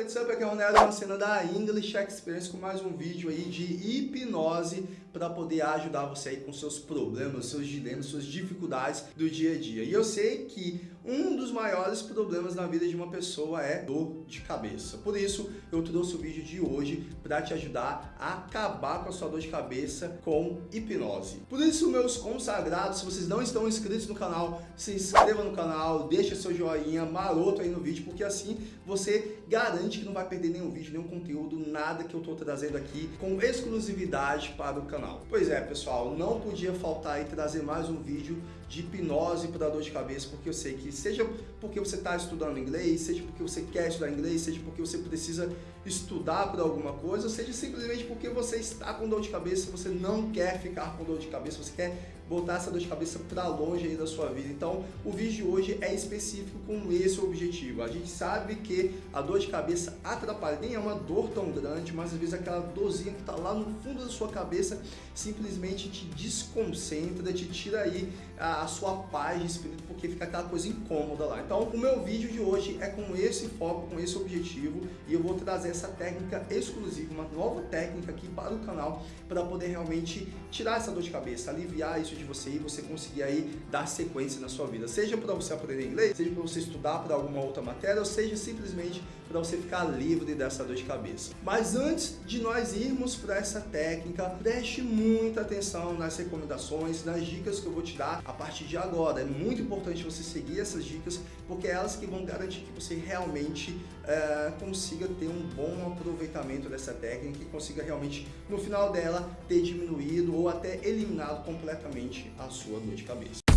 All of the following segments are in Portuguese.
what's up? Aqui é o uma cena da English Experience com mais um vídeo aí de hipnose para poder ajudar você aí com seus problemas, seus dilemas, suas dificuldades do dia a dia. E eu sei que um dos maiores problemas na vida de uma pessoa é dor de cabeça. Por isso, eu trouxe o vídeo de hoje para te ajudar a acabar com a sua dor de cabeça com hipnose. Por isso, meus consagrados, se vocês não estão inscritos no canal, se inscreva no canal, deixa seu joinha maroto aí no vídeo, porque assim você garante que não vai perder nenhum vídeo, nenhum conteúdo, nada que eu estou trazendo aqui com exclusividade para o canal. Pois é, pessoal, não podia faltar aí trazer mais um vídeo de hipnose para dor de cabeça, porque eu sei que seja porque você está estudando inglês, seja porque você quer estudar inglês, seja porque você precisa estudar por alguma coisa, seja simplesmente porque você está com dor de cabeça, você não quer ficar com dor de cabeça, você quer botar essa dor de cabeça para longe aí da sua vida. Então, o vídeo de hoje é específico com esse objetivo. A gente sabe que a dor de cabeça atrapalha, nem é uma dor tão grande, mas às vezes aquela dorzinha que está lá no fundo da sua cabeça simplesmente te desconcentra, te tira aí a, sua paz de espírito, porque fica aquela coisa incômoda lá. Então, o meu vídeo de hoje é com esse foco, com esse objetivo, e eu vou trazer essa técnica exclusiva, uma nova técnica aqui para o canal, para poder realmente tirar essa dor de cabeça, aliviar isso de você e você conseguir aí dar sequência na sua vida. Seja para você aprender inglês, seja para você estudar para alguma outra matéria, ou seja simplesmente para você ficar livre dessa dor de cabeça. Mas antes de nós irmos para essa técnica, preste muita atenção nas recomendações, nas dicas que eu vou te dar a partir de agora. É muito importante você seguir essas dicas, porque é elas que vão garantir que você realmente é, consiga ter um bom aproveitamento dessa técnica e consiga realmente, no final dela, ter diminuído ou até eliminado completamente a sua dor de cabeça.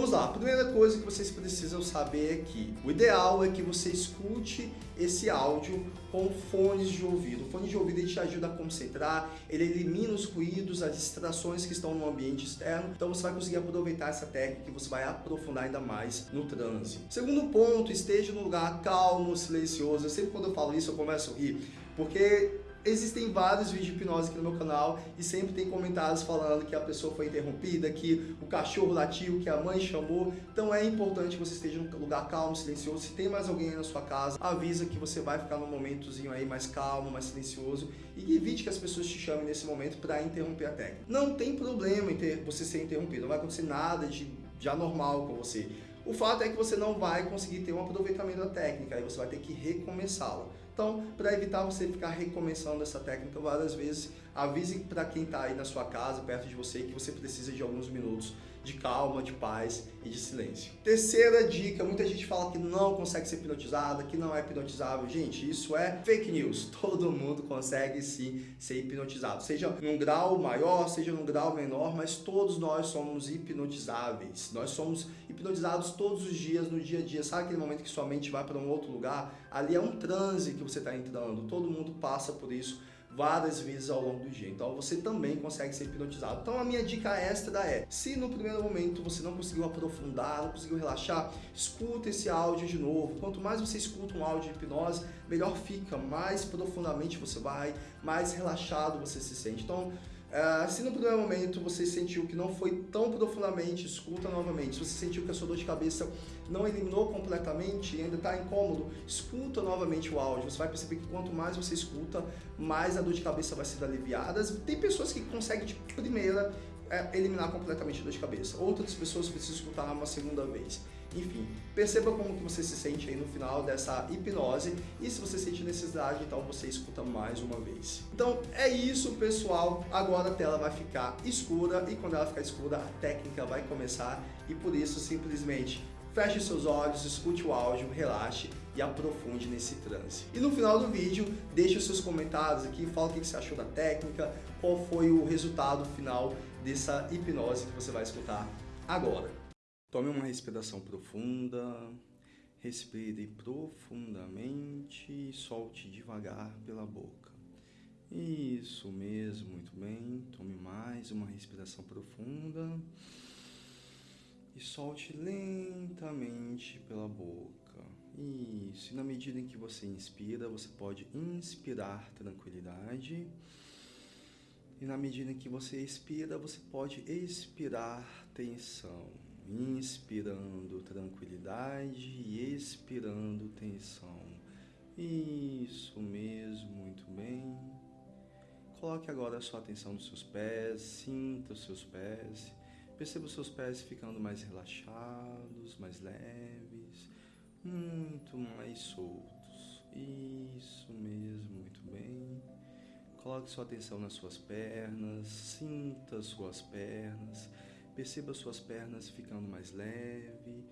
Vamos lá, a primeira coisa que vocês precisam saber é que o ideal é que você escute esse áudio com fones de ouvido. O fone de ouvido te ajuda a concentrar, ele elimina os ruídos, as distrações que estão no ambiente externo, então você vai conseguir aproveitar essa técnica e você vai aprofundar ainda mais no trânsito. Segundo ponto, esteja num lugar calmo, silencioso. Eu sempre quando eu falo isso eu começo a rir, porque Existem vários vídeos de hipnose aqui no meu canal e sempre tem comentários falando que a pessoa foi interrompida, que o cachorro latiu, que a mãe chamou. Então é importante que você esteja num lugar calmo, silencioso. Se tem mais alguém aí na sua casa, avisa que você vai ficar num momentozinho aí mais calmo, mais silencioso e evite que as pessoas te chamem nesse momento para interromper a técnica. Não tem problema em ter, você ser interrompido, não vai acontecer nada de, de anormal com você. O fato é que você não vai conseguir ter um aproveitamento da técnica, aí você vai ter que recomeçá-la. Então, para evitar você ficar recomeçando essa técnica várias vezes, avise para quem está aí na sua casa, perto de você, que você precisa de alguns minutos de calma, de paz e de silêncio. Terceira dica, muita gente fala que não consegue ser hipnotizada, que não é hipnotizável. Gente, isso é fake news. Todo mundo consegue sim ser hipnotizado, seja num grau maior, seja num grau menor, mas todos nós somos hipnotizáveis. Nós somos hipnotizados todos os dias, no dia a dia. Sabe aquele momento que sua mente vai para um outro lugar? Ali é um transe que você está entrando. Todo mundo passa por isso várias vezes ao longo do dia. Então você também consegue ser hipnotizado. Então a minha dica extra é, se no primeiro momento você não conseguiu aprofundar, não conseguiu relaxar, escuta esse áudio de novo. Quanto mais você escuta um áudio de hipnose, melhor fica, mais profundamente você vai, mais relaxado você se sente. Então Uh, se no primeiro momento você sentiu que não foi tão profundamente, escuta novamente. Se você sentiu que a sua dor de cabeça não eliminou completamente e ainda está incômodo, escuta novamente o áudio. Você vai perceber que quanto mais você escuta, mais a dor de cabeça vai ser aliviada. Tem pessoas que conseguem de primeira é, eliminar completamente a dor de cabeça. Outras pessoas precisam escutar uma segunda vez. Enfim, perceba como que você se sente aí no final dessa hipnose e se você sente necessidade, então você escuta mais uma vez. Então é isso, pessoal. Agora a tela vai ficar escura e quando ela ficar escura, a técnica vai começar e por isso simplesmente feche seus olhos, escute o áudio, relaxe e aprofunde nesse transe. E no final do vídeo, deixe os seus comentários aqui, fala o que você achou da técnica, qual foi o resultado final dessa hipnose que você vai escutar agora. Tome uma respiração profunda, respire profundamente e solte devagar pela boca. Isso mesmo, muito bem. Tome mais uma respiração profunda e solte lentamente pela boca. Isso, e na medida em que você inspira, você pode inspirar tranquilidade E na medida em que você expira, você pode expirar tensão, inspirando tranquilidade e expirando tensão. Isso mesmo, muito bem. Coloque agora a sua atenção nos seus pés, sinta os seus pés. Perceba os seus pés ficando mais relaxados, mais leves, muito mais soltos. Isso mesmo, muito bem. Coloque sua atenção nas suas pernas, sinta suas pernas, perceba suas pernas ficando mais leve,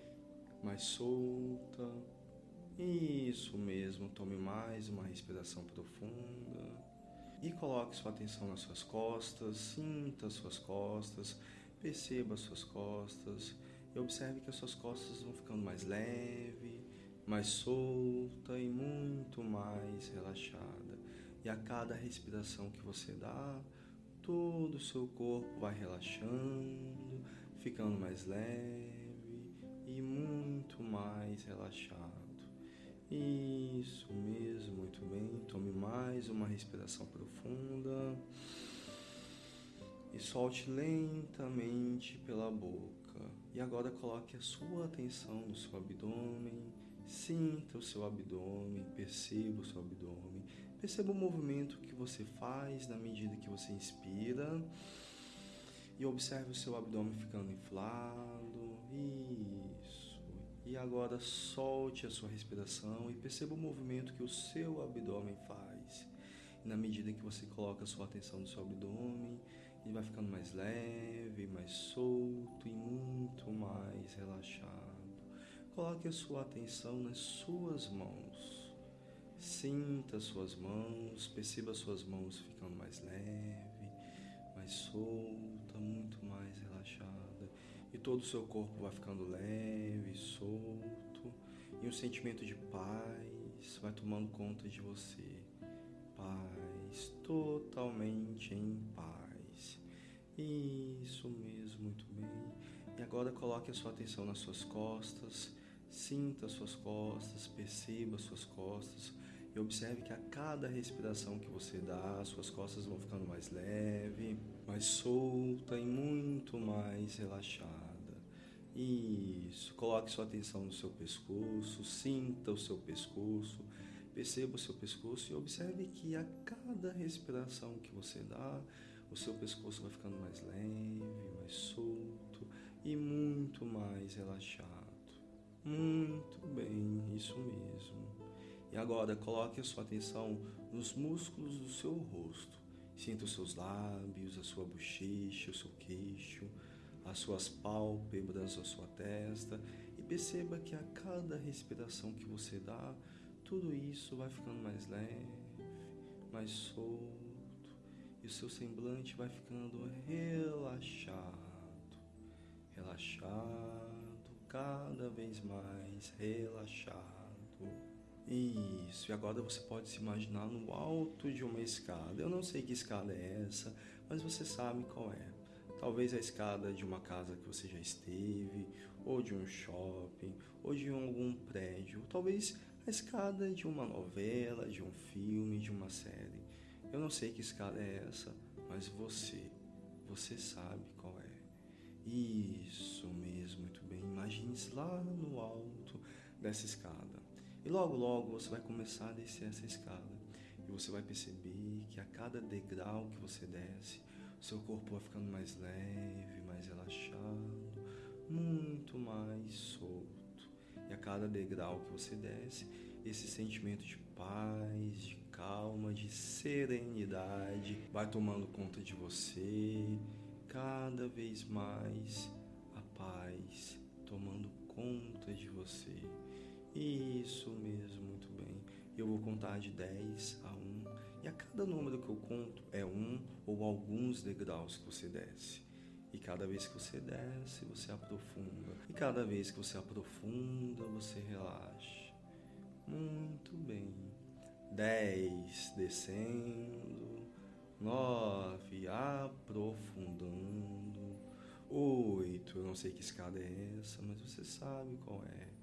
mais solta. Isso mesmo, tome mais uma respiração profunda e coloque sua atenção nas suas costas, sinta suas costas, Perceba as suas costas e observe que as suas costas vão ficando mais leve, mais solta e muito mais relaxada. E a cada respiração que você dá, todo o seu corpo vai relaxando, ficando mais leve e muito mais relaxado. Isso mesmo, muito bem. Tome mais uma respiração profunda e solte lentamente pela boca. E agora coloque a sua atenção no seu abdômen, sinta o seu abdômen, perceba o seu abdômen, perceba o movimento que você faz na medida que você inspira e observe o seu abdômen ficando inflado. Isso. E agora solte a sua respiração e perceba o movimento que o seu abdômen faz. E na medida que você coloca a sua atenção no seu abdômen, ele vai ficando mais leve, mais solto e muito mais relaxado. Coloque a sua atenção nas suas mãos. Sinta as suas mãos, perceba as suas mãos ficando mais leve, mais solta, muito mais relaxada. E todo o seu corpo vai ficando leve, solto. E um sentimento de paz vai tomando conta de você. Paz, totalmente em paz. Isso mesmo, muito bem. E agora coloque a sua atenção nas suas costas, sinta as suas costas, perceba as suas costas e observe que a cada respiração que você dá, as suas costas vão ficando mais leve, mais solta e muito mais relaxada. Isso. Coloque sua atenção no seu pescoço, sinta o seu pescoço, perceba o seu pescoço e observe que a cada respiração que você dá, o seu pescoço vai ficando mais leve, mais solto e muito mais relaxado. Muito bem, isso mesmo. E agora coloque a sua atenção nos músculos do seu rosto. Sinta os seus lábios, a sua bochecha, o seu queixo, as suas pálpebras, a sua testa e perceba que a cada respiração que você dá, tudo isso vai ficando mais leve, mais solto e o seu semblante vai ficando relaxado, relaxado, cada vez mais relaxado. Isso, e agora você pode se imaginar no alto de uma escada. Eu não sei que escada é essa, mas você sabe qual é. Talvez a escada de uma casa que você já esteve, ou de um shopping, ou de algum prédio, talvez a escada de uma novela, de um filme, de uma série. Eu não sei que escada é essa, mas você, você sabe qual é. Isso mesmo, muito bem. Imagine-se lá no alto dessa escada. E logo, logo você vai começar a descer essa escada. E você vai perceber que a cada degrau que você desce, seu corpo vai ficando mais leve, mais relaxado, muito mais solto. E a cada degrau que você desce, esse sentimento de paz, de calma, de serenidade vai tomando conta de você, cada vez mais a paz tomando conta de você. Isso mesmo, muito bem. Eu vou contar de 10 a 1 e a cada número que eu conto é um ou alguns degraus que você desce. E cada vez que você desce, você aprofunda. E cada vez que você aprofunda, você relaxa. Muito bem. Dez descendo. Nove aprofundando. Oito, eu não sei que escada é essa, mas você sabe qual é.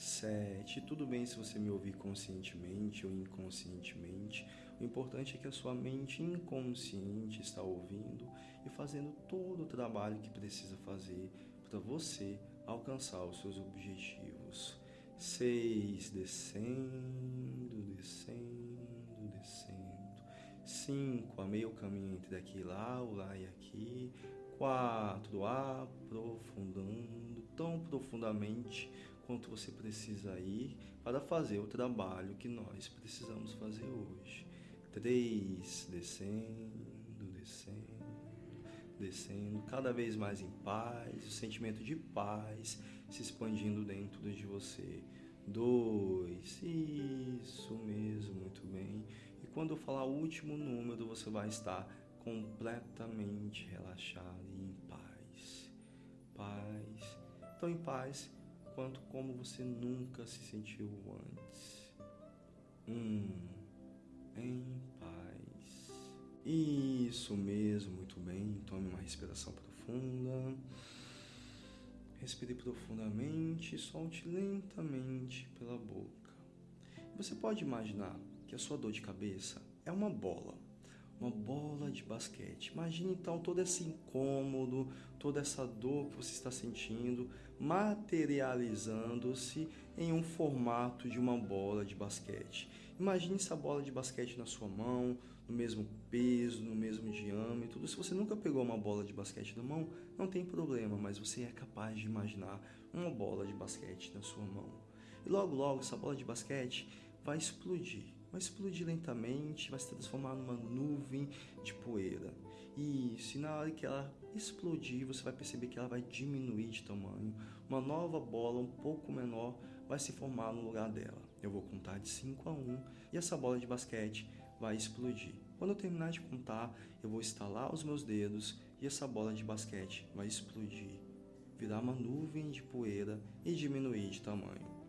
Sete. Tudo bem se você me ouvir conscientemente ou inconscientemente. O importante é que a sua mente inconsciente está ouvindo e fazendo todo o trabalho que precisa fazer para você alcançar os seus objetivos. Seis, descendo, descendo, descendo. Cinco, a meio caminho entre aqui e lá, o lá e aqui. Quatro, aprofundando tão profundamente quanto você precisa ir para fazer o trabalho que nós precisamos fazer hoje. Três, descendo, descendo, descendo, cada vez mais em paz, o sentimento de paz se expandindo dentro de você. Dois, isso mesmo, muito bem. E quando eu falar o último número, você vai estar completamente relaxado e em paz. Paz, tão em paz quanto como você nunca se sentiu antes. Hum, em paz. Isso mesmo, muito bem. Tome uma respiração profunda. Respire profundamente solte lentamente pela boca. Você pode imaginar que a sua dor de cabeça é uma bola uma bola de basquete. Imagine então todo esse incômodo, toda essa dor que você está sentindo materializando-se em um formato de uma bola de basquete. Imagine essa bola de basquete na sua mão, no mesmo peso, no mesmo diâmetro. Se você nunca pegou uma bola de basquete na mão, não tem problema, mas você é capaz de imaginar uma bola de basquete na sua mão. E logo, logo, essa bola de basquete vai explodir vai explodir lentamente, vai se transformar numa nuvem de poeira. E na hora que ela explodir, você vai perceber que ela vai diminuir de tamanho. Uma nova bola um pouco menor vai se formar no lugar dela. Eu vou contar de 5 a 1 e essa bola de basquete vai explodir. Quando eu terminar de contar, eu vou estalar os meus dedos e essa bola de basquete vai explodir, virar uma nuvem de poeira e diminuir de tamanho.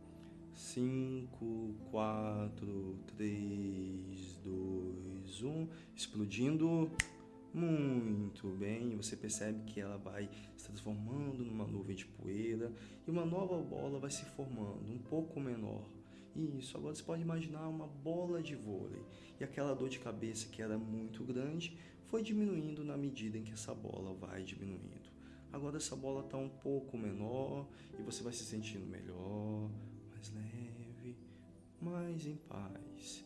5, 4, 3, 2, 1, explodindo. Muito bem, você percebe que ela vai se transformando numa nuvem de poeira e uma nova bola vai se formando, um pouco menor. Isso, agora você pode imaginar uma bola de vôlei e aquela dor de cabeça que era muito grande foi diminuindo na medida em que essa bola vai diminuindo. Agora essa bola está um pouco menor e você vai se sentindo melhor, mais leve, mais em paz.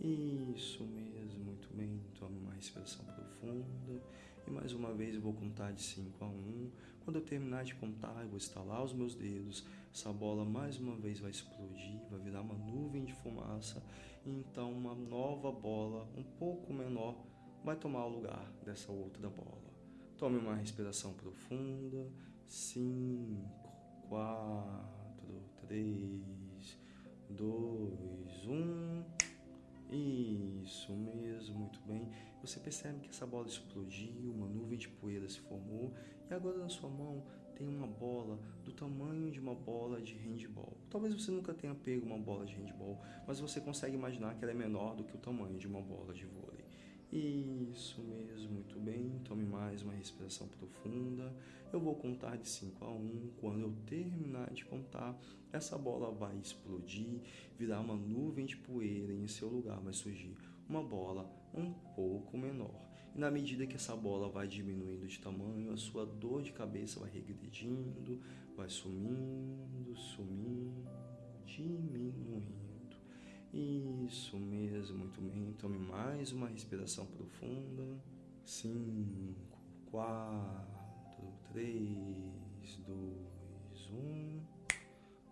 Isso mesmo, muito bem. Tome uma respiração profunda. E mais uma vez eu vou contar de 5 a 1. Um. Quando eu terminar de contar, eu vou estalar os meus dedos. Essa bola mais uma vez vai explodir, vai virar uma nuvem de fumaça. E então uma nova bola, um pouco menor, vai tomar o lugar dessa outra bola. Tome uma respiração profunda. 5, 4 quatro, três, dois, um. Isso mesmo, muito bem. Você percebe que essa bola explodiu, uma nuvem de poeira se formou e agora na sua mão tem uma bola do tamanho de uma bola de handball. Talvez você nunca tenha pego uma bola de handball, mas você consegue imaginar que ela é menor do que o tamanho de uma bola de vôlei. Isso mesmo, muito bem. Tome mais uma respiração profunda. Eu vou contar de 5 a 1. Um. Quando eu terminar de contar, essa bola vai explodir, virar uma nuvem de poeira e em seu lugar vai surgir uma bola um pouco menor. E na medida que essa bola vai diminuindo de tamanho, a sua dor de cabeça vai regredindo, vai sumindo, sumindo, diminuindo. Isso mesmo, muito bem. Tome mais uma respiração profunda. Cinco, quatro, três, dois, um.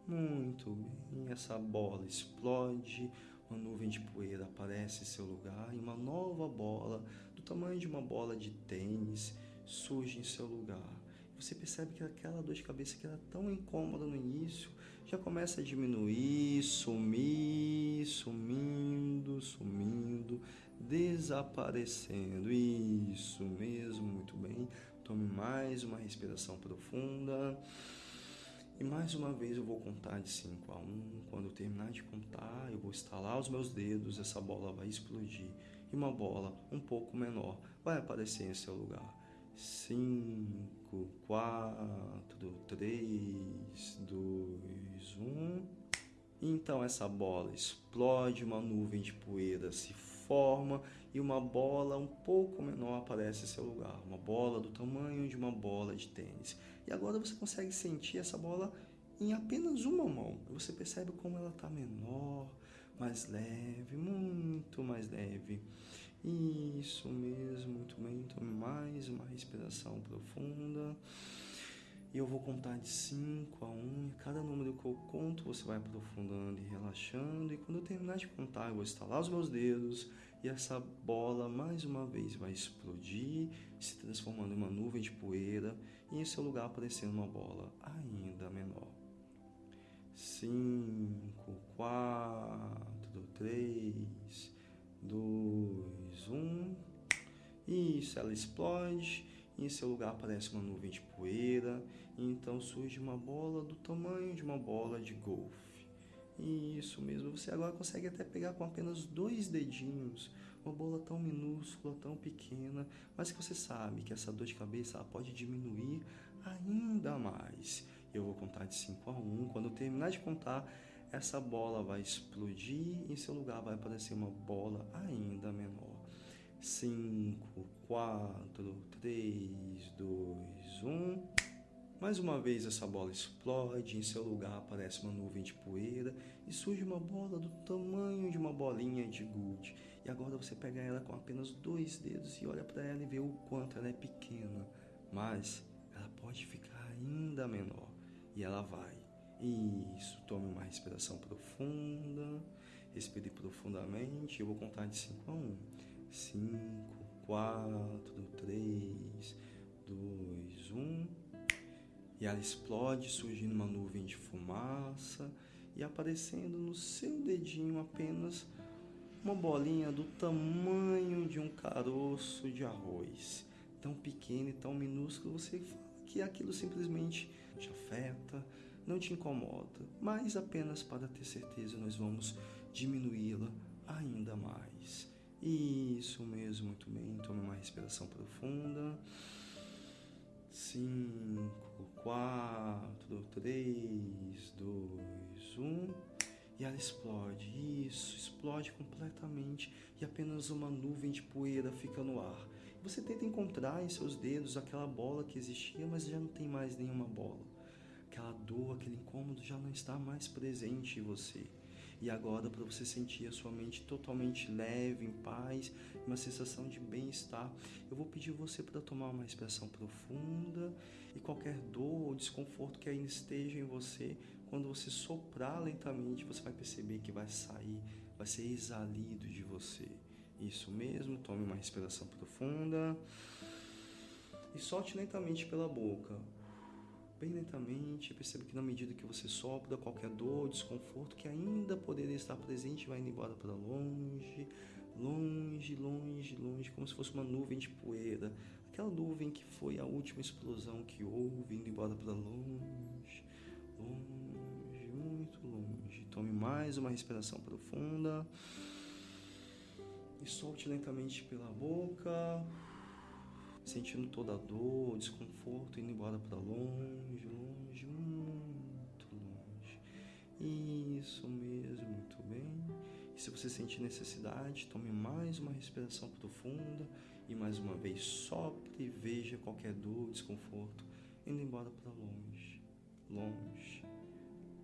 Muito bem. Essa bola explode, uma nuvem de poeira aparece em seu lugar e uma nova bola, do tamanho de uma bola de tênis, surge em seu lugar você percebe que aquela dor de cabeça que era tão incômoda no início já começa a diminuir, sumir, sumindo, sumindo, desaparecendo. Isso mesmo, muito bem. Tome mais uma respiração profunda. E mais uma vez eu vou contar de 5 a 1. Um. Quando eu terminar de contar, eu vou estalar os meus dedos, essa bola vai explodir. E uma bola um pouco menor vai aparecer em seu lugar cinco, quatro, três, dois, um. Então essa bola explode, uma nuvem de poeira se forma e uma bola um pouco menor aparece em seu lugar, uma bola do tamanho de uma bola de tênis. E agora você consegue sentir essa bola em apenas uma mão. Você percebe como ela está menor, mais leve, muito mais leve. Isso mesmo, muito bem. Tome mais uma respiração profunda. E eu vou contar de 5 a 1 um, e cada número que eu conto você vai aprofundando e relaxando. E quando eu terminar de contar, eu vou estalar os meus dedos e essa bola mais uma vez vai explodir, se transformando em uma nuvem de poeira e em seu lugar aparecendo uma bola ainda menor. 5, 4, 3, 2, 1. Isso, ela explode em seu lugar aparece uma nuvem de poeira, então surge uma bola do tamanho de uma bola de golfe. Isso mesmo, você agora consegue até pegar com apenas dois dedinhos uma bola tão minúscula, tão pequena, mas que você sabe que essa dor de cabeça pode diminuir ainda mais. Eu vou contar de 5 a 1. Um. Quando eu terminar de contar, essa bola vai explodir e em seu lugar vai aparecer uma bola ainda menor. 5, 4, 3, 2, 1. Mais uma vez essa bola explode, em seu lugar aparece uma nuvem de poeira e surge uma bola do tamanho de uma bolinha de gude. E agora você pega ela com apenas dois dedos e olha para ela e vê o quanto ela é pequena, mas ela pode ficar ainda menor. E ela vai. Isso, tome uma respiração profunda, respire profundamente. Eu vou contar de 5 a 1. Um. 5, 4, 3, 2, 1. E ela explode, surgindo uma nuvem de fumaça e aparecendo no seu dedinho apenas uma bolinha do tamanho de um caroço de arroz. Tão pequeno e tão minúsculo, você fala que aquilo simplesmente te afeta, não te incomoda, mas apenas para ter certeza nós vamos diminuí-la ainda mais. Isso mesmo, muito bem. Tome uma respiração profunda. Cinco, quatro, três, dois, um. E ela explode. Isso, explode completamente e apenas uma nuvem de poeira fica no ar. Você tenta encontrar em seus dedos aquela bola que existia, mas já não tem mais nenhuma bola. Aquela dor, aquele incômodo já não está mais presente em você. E agora, para você sentir a sua mente totalmente leve, em paz, uma sensação de bem-estar, eu vou pedir você para tomar uma respiração profunda e qualquer dor ou desconforto que ainda esteja em você, quando você soprar lentamente, você vai perceber que vai sair, vai ser exalido de você. Isso mesmo, tome uma respiração profunda e solte lentamente pela boca bem lentamente, perceba que na medida que você sopra, qualquer dor, desconforto que ainda poderia estar presente vai indo embora para longe, longe, longe, longe, como se fosse uma nuvem de poeira. Aquela nuvem que foi a última explosão que houve, indo embora para longe, longe, muito longe. Tome mais uma respiração profunda e solte lentamente pela boca sentindo toda a dor, desconforto, indo embora para longe, longe, muito longe. Isso mesmo, muito bem. E se você sentir necessidade, tome mais uma respiração profunda e mais uma vez sopre e veja qualquer dor, desconforto, indo embora para longe, longe,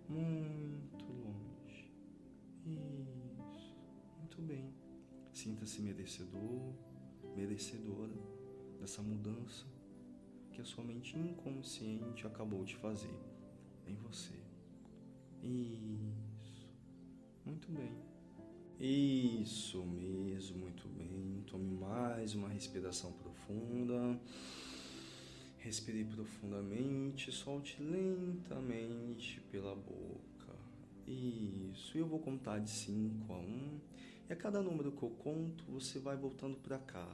muito longe. Isso, muito bem. Sinta-se merecedor, merecedora dessa mudança que a sua mente inconsciente acabou de fazer em você. Isso. Muito bem. Isso mesmo, muito bem. Tome mais uma respiração profunda. Respire profundamente, solte lentamente pela boca. Isso. Eu vou contar de 5 a 1. Um, e a cada número que eu conto, você vai voltando para cá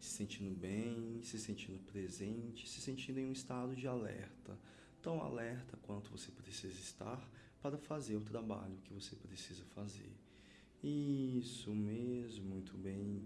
se sentindo bem, se sentindo presente, se sentindo em um estado de alerta, tão alerta quanto você precisa estar para fazer o trabalho que você precisa fazer. Isso mesmo, muito bem.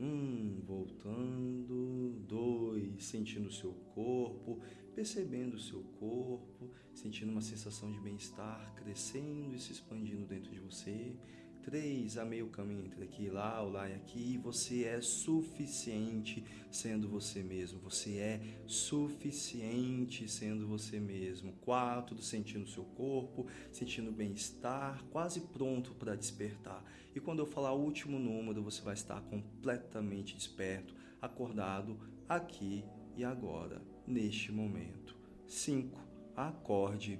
Um, voltando. Dois, sentindo o seu corpo, percebendo o seu corpo, sentindo uma sensação de bem-estar crescendo e se expandindo dentro de você. Três, a meio caminho entre aqui e lá, o lá e aqui, você é suficiente sendo você mesmo. Você é suficiente sendo você mesmo. Quatro, sentindo seu corpo, sentindo bem-estar, quase pronto para despertar. E quando eu falar o último número, você vai estar completamente desperto, acordado aqui e agora, neste momento. Cinco, acorde